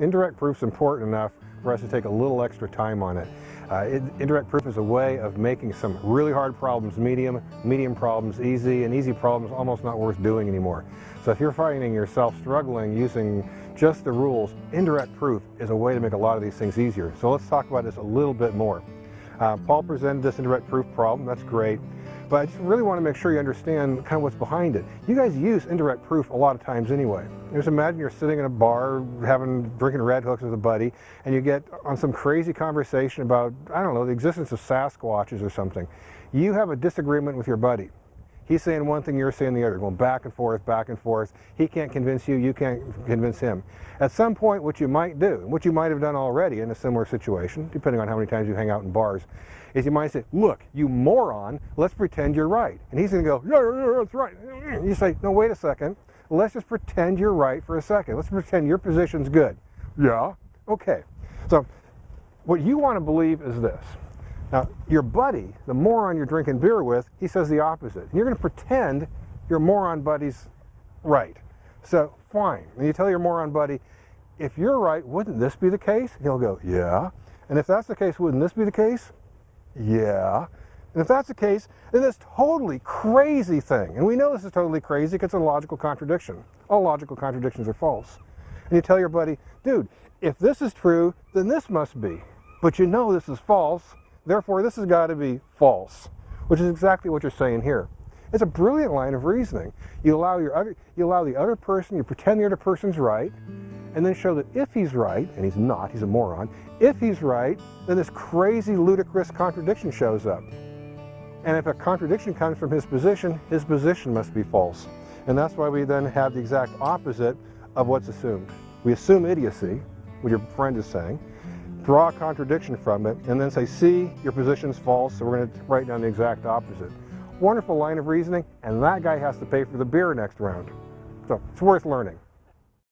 Indirect proof is important enough for us to take a little extra time on it. Uh, it, indirect proof is a way of making some really hard problems medium, medium problems easy, and easy problems almost not worth doing anymore. So if you're finding yourself struggling using just the rules, indirect proof is a way to make a lot of these things easier. So let's talk about this a little bit more. Uh, Paul presented this indirect proof problem, that's great. But I just really want to make sure you understand kind of what's behind it. You guys use indirect proof a lot of times anyway. Just imagine you're sitting in a bar having drinking Redhooks with a buddy and you get on some crazy conversation about, I don't know, the existence of Sasquatches or something. You have a disagreement with your buddy. He's saying one thing, you're saying the other, going back and forth, back and forth. He can't convince you, you can't convince him. At some point, what you might do, what you might have done already in a similar situation, depending on how many times you hang out in bars, is you might say, look, you moron, let's pretend you're right. And he's going to go, yeah, yeah, yeah, that's right. And you say, no, wait a second. Let's just pretend you're right for a second. Let's pretend your position's good. Yeah, okay. So what you want to believe is this. Now, your buddy, the moron you're drinking beer with, he says the opposite. You're going to pretend your moron buddy's right. So, fine. And you tell your moron buddy, if you're right, wouldn't this be the case? He'll go, yeah. And if that's the case, wouldn't this be the case? Yeah. And if that's the case, then this totally crazy thing, and we know this is totally crazy because it's a logical contradiction. All logical contradictions are false. And you tell your buddy, dude, if this is true, then this must be. But you know this is false, Therefore, this has got to be false, which is exactly what you're saying here. It's a brilliant line of reasoning. You allow, your other, you allow the other person, you pretend the other person's right, and then show that if he's right, and he's not, he's a moron, if he's right, then this crazy, ludicrous contradiction shows up. And if a contradiction comes from his position, his position must be false. And that's why we then have the exact opposite of what's assumed. We assume idiocy, what your friend is saying, draw a contradiction from it, and then say, see, your position's false, so we're going to write down the exact opposite. Wonderful line of reasoning, and that guy has to pay for the beer next round. So it's worth learning.